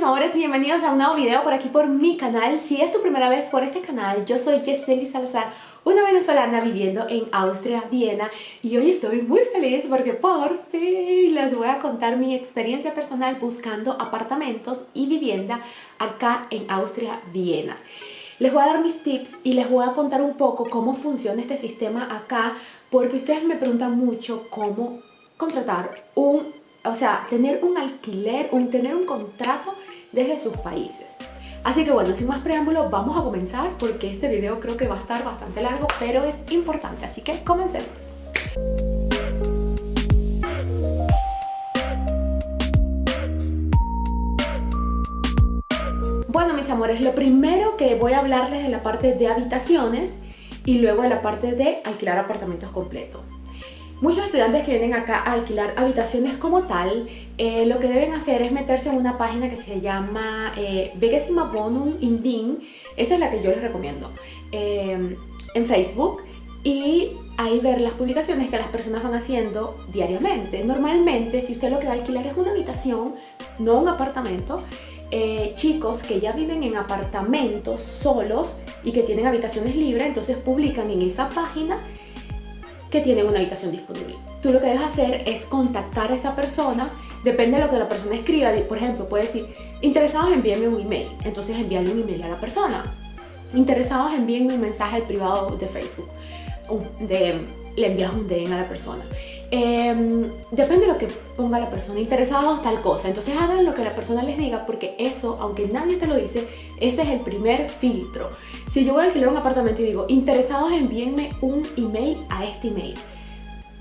mis amores, bienvenidos a un nuevo video por aquí por mi canal. Si es tu primera vez por este canal, yo soy Yeseli Salazar Una venezolana viviendo en Austria, Viena Y hoy estoy muy feliz porque por fin les voy a contar mi experiencia personal buscando apartamentos y vivienda acá en Austria, Viena. Les voy a dar mis tips y les voy a contar un poco cómo funciona este sistema acá porque ustedes me preguntan mucho cómo contratar un o sea, tener un alquiler, un, tener un contrato desde sus países. Así que bueno, sin más preámbulos, vamos a comenzar porque este video creo que va a estar bastante largo, pero es importante, así que comencemos. Bueno, mis amores, lo primero que voy a hablarles de la parte de habitaciones y luego de la parte de alquilar apartamentos completos. Muchos estudiantes que vienen acá a alquilar habitaciones como tal, eh, lo que deben hacer es meterse en una página que se llama eh, Bonum Indin, esa es la que yo les recomiendo, em, en Facebook, y ahí ver las publicaciones que las personas van haciendo diariamente. Normalmente, si usted lo que va a alquilar es una habitación, no un apartamento, eh, chicos que ya viven en apartamentos solos y que tienen habitaciones libres, entonces publican en esa página que tienen una habitación disponible. Tú lo que debes hacer es contactar a esa persona, depende de lo que la persona escriba, por ejemplo, puede decir, interesados envíenme un email, entonces envíale un email a la persona. Interesados envíenme un mensaje al privado de Facebook, de, le envías un DM a la persona. Em, depende de lo que ponga la persona, interesados tal cosa, entonces hagan lo que la persona les diga porque eso, aunque nadie te lo dice, ese es el primer filtro. Si yo voy a alquilar un apartamento y digo, interesados envíenme un email a este email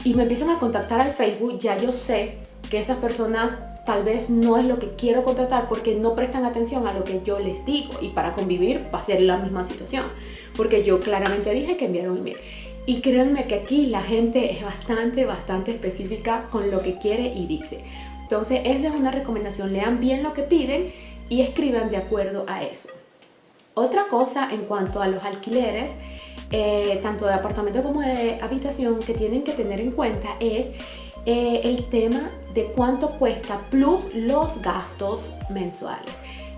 y me empiezan a contactar al Facebook, ya yo sé que esas personas tal vez no es lo que quiero contratar porque no prestan atención a lo que yo les digo y para convivir va a ser la misma situación porque yo claramente dije que enviaron un email. Y créanme que aquí la gente es bastante, bastante específica con lo que quiere y dice. Entonces esa es una recomendación, lean bien lo que piden y escriban de acuerdo a eso otra cosa en cuanto a los alquileres, eh, tanto de apartamento como de habitación, que tienen que tener en cuenta es eh, el tema de cuánto cuesta plus los gastos mensuales.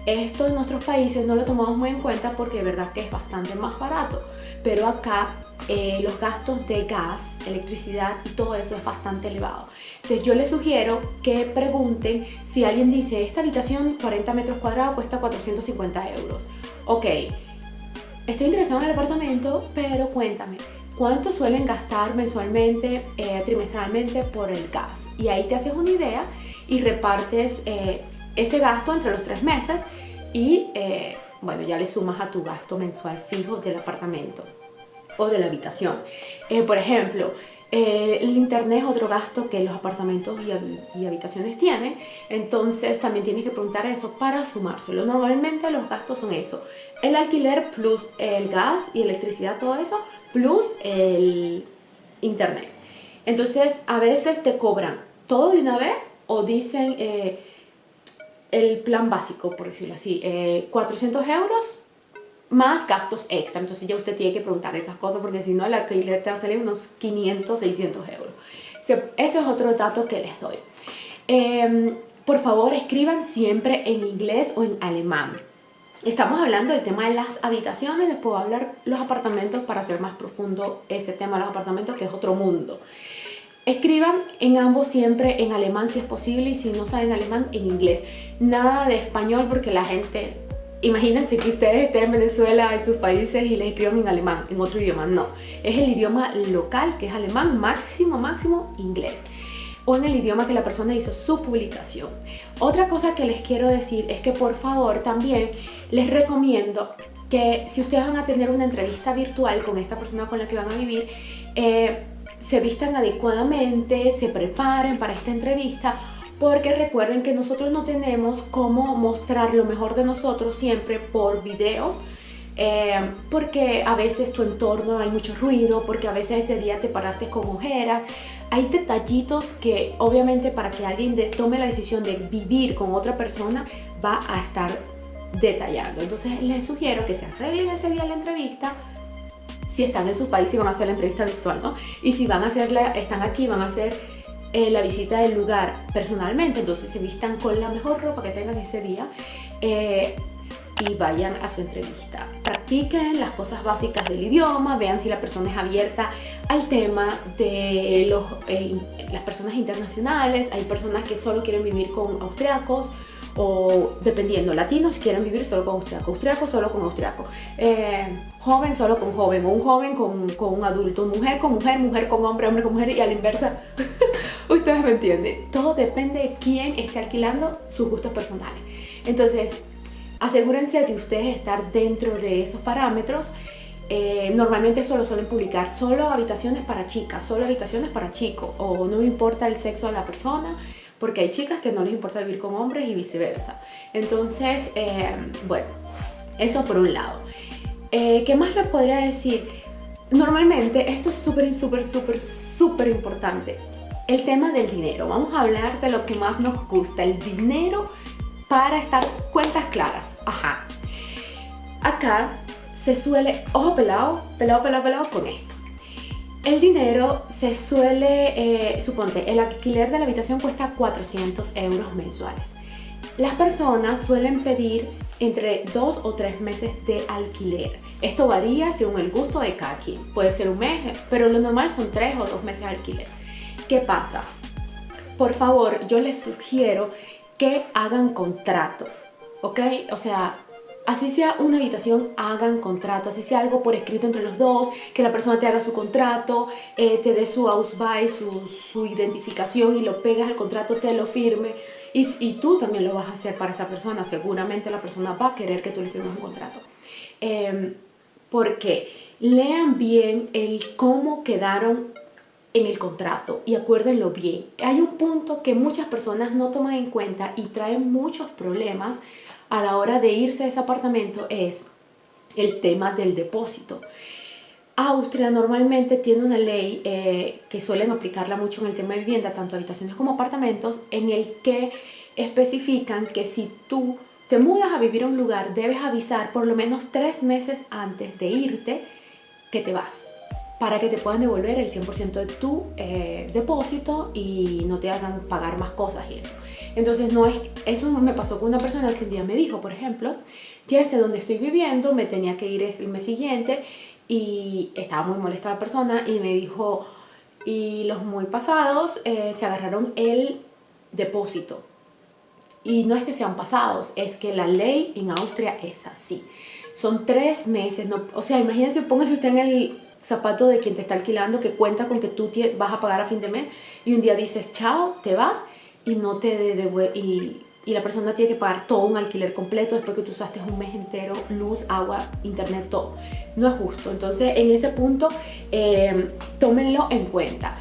Esto en nuestros países no lo tomamos muy en cuenta porque de verdad que es bastante más barato, pero acá eh, los gastos de gas, electricidad y todo eso es bastante elevado. Entonces yo les sugiero que pregunten si alguien dice esta habitación 40 metros cuadrados cuesta 450 euros ok, estoy interesado en el apartamento, pero cuéntame, ¿cuánto suelen gastar mensualmente, eh, trimestralmente por el gas? Y ahí te haces una idea y repartes eh, ese gasto entre los tres meses y, eh, bueno, ya le sumas a tu gasto mensual fijo del apartamento o de la habitación. por ejemplo, eh, el internet es otro gasto que los apartamentos y, habitaciones tienen, entonces también tienes que preguntar eso para sumárselo. Normalmente los gastos son eso, el alquiler plus el gas y electricidad, todo eso, plus el internet. Entonces a veces te cobran todo de una vez o dicen eh, el plan básico, por decirlo así, 400 eh, euros más gastos extra. Entonces ya usted tiene que preguntar esas cosas porque si no el alquiler te va a salir unos 500, 600 euros. Ese es otro dato que les doy. Em, por favor, escriban siempre en inglés o en alemán. Estamos hablando del tema de las habitaciones, después voy a hablar los apartamentos para hacer más profundo ese tema de los apartamentos que es otro mundo. Escriban en ambos siempre en alemán si es posible y si no saben alemán en inglés. Nada de español porque la gente Imagínense que ustedes estén en Venezuela, en sus países y les escriban en alemán, en otro idioma. No, es el idioma local, que es alemán, máximo, máximo, inglés. O en el idioma que la persona hizo su publicación. Otra cosa que les quiero decir es que por favor también les recomiendo que si ustedes van a tener una entrevista virtual con esta persona con la que van a vivir, eh, se vistan adecuadamente, se preparen para esta entrevista porque recuerden que nosotros no tenemos cómo mostrar lo mejor de nosotros siempre por videos eh, porque a veces tu entorno hay mucho ruido, porque a veces ese día te paraste con ojeras. Hay detallitos que obviamente para que alguien tome la decisión de vivir con otra persona va a estar detallando. Entonces les sugiero que se arreglen ese día la entrevista, si están en su país y van a hacer la entrevista virtual, ¿no? Y si van a hacerla, están aquí, van a hacer eh, la visita del lugar personalmente, entonces se vistan con la mejor ropa que tengan ese día eh, y vayan a su entrevista. Practiquen las cosas básicas del idioma, vean si la persona es abierta al tema de los, eh, las personas internacionales. Hay personas que solo quieren vivir con austriacos o dependiendo, latinos quieren vivir solo con austriaco, austriaco solo con austriaco, eh, joven solo con joven, o un joven con, con, un adulto, mujer con mujer, mujer con hombre, hombre con mujer y a la inversa. Ustedes me entienden. Todo depende de quién esté alquilando sus gustos personales. Entonces, asegúrense de ustedes estar dentro de esos parámetros. Eh, normalmente solo suelen publicar solo habitaciones para chicas, solo habitaciones para chicos, o no importa el sexo de la persona, porque hay chicas que no les importa vivir con hombres y viceversa. Entonces, eh, bueno, eso por un lado. Eh, ¿Qué más les podría decir? Normalmente, esto es súper, súper, súper, súper importante. El tema del dinero. Vamos a hablar de lo que más nos gusta, el dinero para estar cuentas claras. Ajá. Acá se suele, ojo pelado, pelado, pelado, pelado con esto. El dinero se suele, eh, suponte, el alquiler de la habitación cuesta 400 euros mensuales. Las personas suelen pedir entre dos o tres meses de alquiler. Esto varía según el gusto de cada quien. Puede ser un mes, pero lo normal son tres o dos meses de alquiler. ¿Qué pasa? Por favor, yo les sugiero que hagan contrato, ¿ok? O sea, así sea una habitación, hagan contrato, así sea algo por escrito entre los dos, que la persona te haga su contrato, eh, te dé su Ausweis, su, su, identificación y lo pegas al contrato, te lo firme. Y, tú también lo vas a hacer para esa persona, seguramente la persona va a querer que tú le firmes un contrato. Eh, porque lean bien el cómo quedaron en el contrato y acuérdenlo bien. Hay un punto que muchas personas no toman en cuenta y traen muchos problemas a la hora de irse a ese apartamento es el tema del depósito. Austria normalmente tiene una ley eh, que suelen aplicarla mucho en el tema de vivienda, tanto habitaciones como apartamentos, en el que especifican que si tú te mudas a vivir a un lugar, debes avisar por lo menos tres meses antes de irte que te vas para que te puedan devolver el 100% de tu eh, depósito y no te hagan pagar más cosas y eso. Entonces, no es, eso me pasó con una persona que un día me dijo, por ejemplo, ya sé dónde estoy viviendo, me tenía que ir el mes siguiente y estaba muy molesta la persona y me dijo, y los muy pasados eh, se agarraron el depósito. Y no es que sean pasados, es que la ley en Austria es así. Son tres meses, no, o sea, imagínense, póngase usted en el zapato de quien te está alquilando que cuenta con que tú vas a pagar a fin de mes y un día dices chao, te vas y no te y, y, la persona tiene que pagar todo un alquiler completo después que tú usaste un mes entero, luz, agua, internet, todo. No es justo. Entonces en ese punto eh, tómenlo en cuenta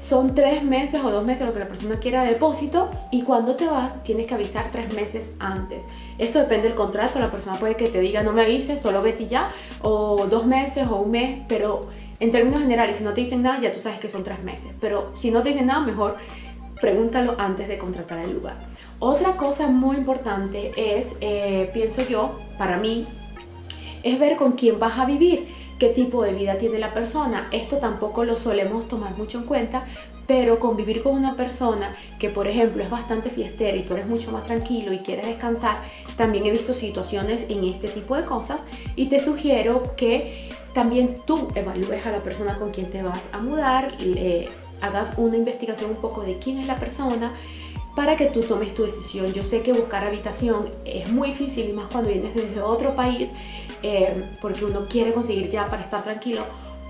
son tres meses o dos meses lo que la persona quiera de depósito y cuando te vas tienes que avisar tres meses antes. Esto depende del contrato, la persona puede que te diga no me avises, solo vete ya, o dos meses o un mes, pero en términos generales si no te dicen nada ya tú sabes que son tres meses, pero si no te dicen nada mejor pregúntalo antes de contratar el lugar. Otra cosa muy importante es, eh, pienso yo, para mí, es ver con quién vas a vivir qué tipo de vida tiene la persona. Esto tampoco lo solemos tomar mucho en cuenta, pero convivir con una persona que, por ejemplo, es bastante fiestera y tú eres mucho más tranquilo y quieres descansar, también he visto situaciones en este tipo de cosas y te sugiero que también tú evalúes a la persona con quien te vas a mudar, le hagas una investigación un poco de quién es la persona, para que tú tomes tu decisión. Yo sé que buscar habitación es muy difícil y más cuando vienes desde otro país eh, porque uno quiere conseguir ya para estar tranquilo,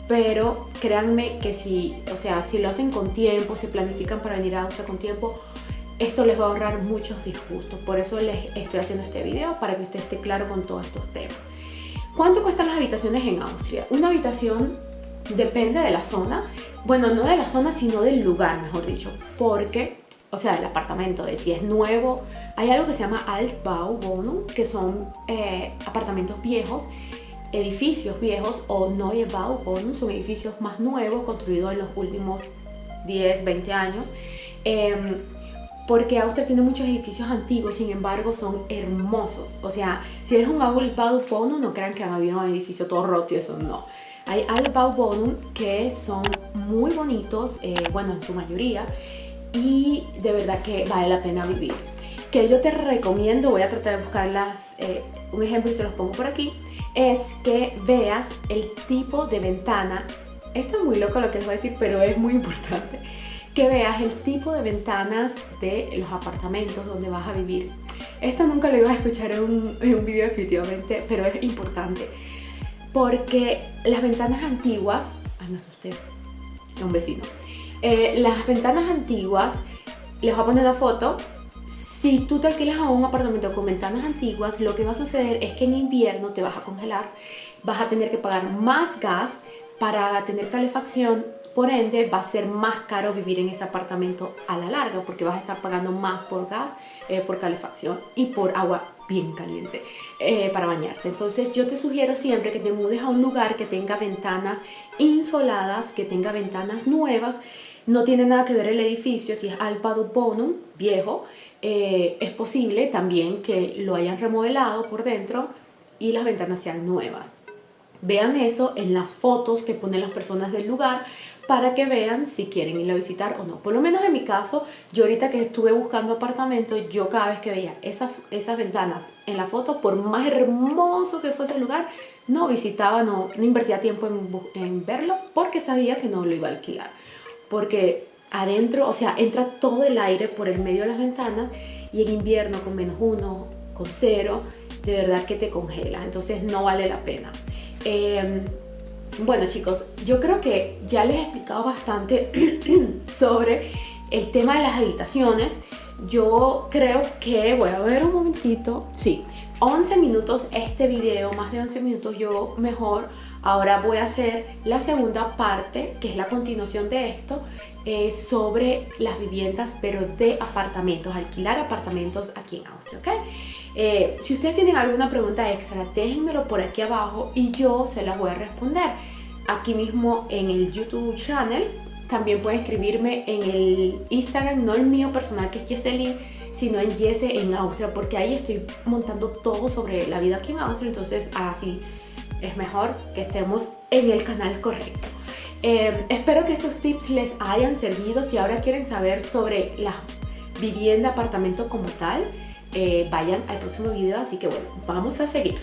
pero créanme que si, o sea, si lo hacen con tiempo, si planifican para venir a Austria con tiempo, esto les va a ahorrar muchos disgustos. Por eso les estoy haciendo este video, para que usted esté claro con todos estos temas. ¿Cuánto cuestan las habitaciones en Austria? Una habitación depende de la zona, bueno, no de la zona, sino del lugar, mejor dicho, porque o sea, el apartamento, de si es nuevo. Hay algo que se llama Altbauwohnung, que son eh, apartamentos viejos, edificios viejos, o Neubauwohnung, son edificios más nuevos, construidos en los últimos 10, 20 años. Em, porque Austria tiene muchos edificios antiguos, sin embargo son hermosos. O sea, si eres un Altbauwohnung, no crean que van a vivir un edificio todo roto y eso no. Hay Altbauwohnung que son muy bonitos, eh, bueno, en su mayoría, y de verdad que vale la pena vivir. que yo te recomiendo, voy a tratar de buscarlas, eh, un ejemplo y se los pongo por aquí, es que veas el tipo de ventana. Esto es muy loco lo que les voy a decir, pero es muy importante. Que veas el tipo de ventanas de los apartamentos donde vas a vivir. Esto nunca lo iba a escuchar en un, en un video definitivamente, pero es importante. Porque las ventanas antiguas... Ay, me asusté. Un vecino. Eh, las ventanas antiguas, les voy a poner una foto. Si tú te alquilas a un apartamento con ventanas antiguas, lo que va a suceder es que en invierno te vas a congelar, vas a tener que pagar más gas para tener calefacción, por ende va a ser más caro vivir en ese apartamento a la larga porque vas a estar pagando más por gas, eh, por calefacción y por agua bien caliente eh, para bañarte. Entonces yo te sugiero siempre que te mudes a un lugar que tenga ventanas insoladas, que tenga ventanas nuevas no tiene nada que ver el edificio, si es Alpado Bonum, viejo, eh, es posible también que lo hayan remodelado por dentro y las ventanas sean nuevas. Vean eso en las fotos que ponen las personas del lugar para que vean si quieren ir a visitar o no. Por lo menos en mi caso, yo ahorita que estuve buscando apartamentos, yo cada vez que veía esas, esas ventanas en la foto, por más hermoso que fuese el lugar, no visitaba, no, no invertía tiempo en verlo porque sabía que no lo iba a alquilar porque adentro, o sea, entra todo el aire por el medio de las ventanas y en invierno con menos uno, con cero, de verdad que te congela, entonces no vale la pena. Em, bueno chicos, yo creo que ya les he explicado bastante sobre el tema de las habitaciones. Yo creo que, voy a ver un momentito, sí, 11 minutos este video, más de 11 minutos, yo mejor Ahora voy a hacer la segunda parte, que es la continuación de esto, eh, sobre las viviendas, pero de apartamentos, alquilar apartamentos aquí en Austria, ¿ok? Eh, si ustedes tienen alguna pregunta extra, déjenmelo por aquí abajo y yo se las voy a responder. Aquí mismo en el YouTube channel, también pueden escribirme en el Instagram, no el mío personal que es Jesselyn, sino en Jesse en Austria, porque ahí estoy montando todo sobre la vida aquí en Austria, entonces así es mejor que estemos en el canal correcto. Eh, espero que estos tips les hayan servido. Si ahora quieren saber sobre la vivienda, apartamento como tal, eh, vayan al próximo video. Así que bueno, vamos a seguir.